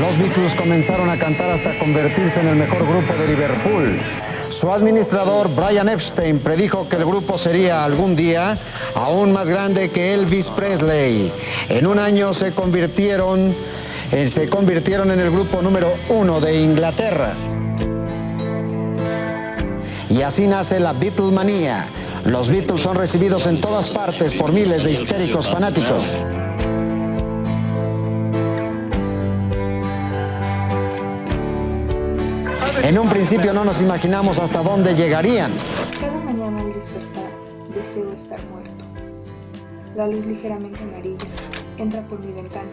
Los Beatles comenzaron a cantar hasta convertirse en el mejor grupo de Liverpool. Su administrador, Brian Epstein, predijo que el grupo sería algún día aún más grande que Elvis Presley. En un año se convirtieron, eh, se convirtieron en el grupo número uno de Inglaterra. Y así nace la Beatlemanía. Los Beatles son recibidos en todas partes por miles de histéricos fanáticos. En un principio no nos imaginamos hasta dónde llegarían. Cada mañana al despertar deseo estar muerto. La luz ligeramente amarilla entra por mi ventana,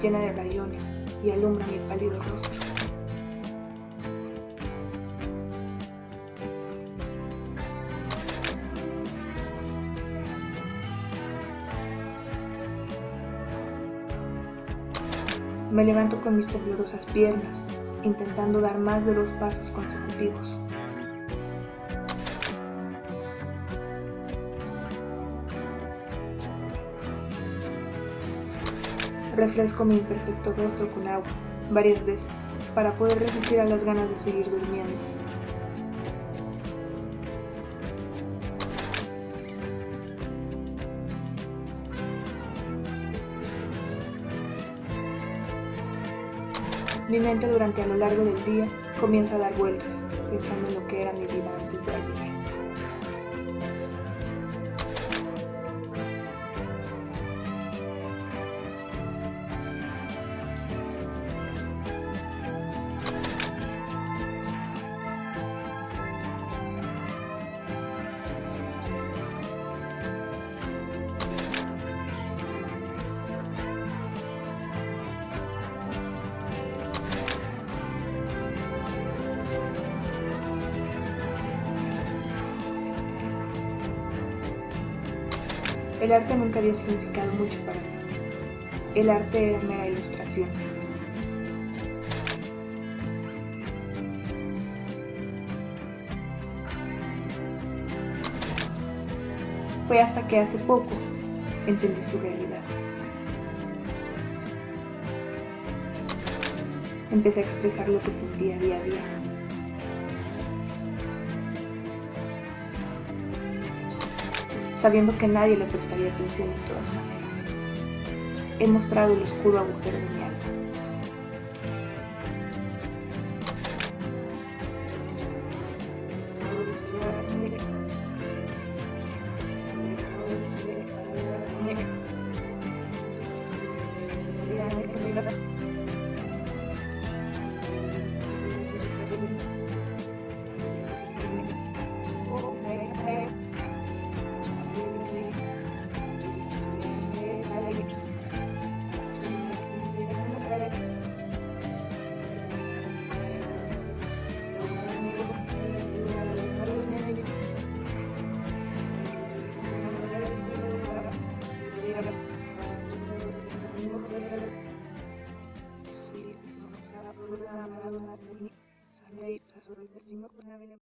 llena de rayones, y alumbra mi pálido rostro. Me levanto con mis temblorosas piernas, intentando dar más de dos pasos consecutivos. Refresco mi imperfecto rostro con agua varias veces para poder resistir a las ganas de seguir durmiendo. Mi mente durante a lo largo del día comienza a dar vueltas, pensando en lo que era mi vida antes de ayer. El arte nunca había significado mucho para mí. El arte era mera ilustración. Fue hasta que hace poco entendí su realidad. Empecé a expresar lo que sentía día a día. Sabiendo que nadie le prestaría atención de todas maneras. He mostrado el oscuro agujero de mi alma. sobre la madre, sabía y pasó sobre el vecino con la vida.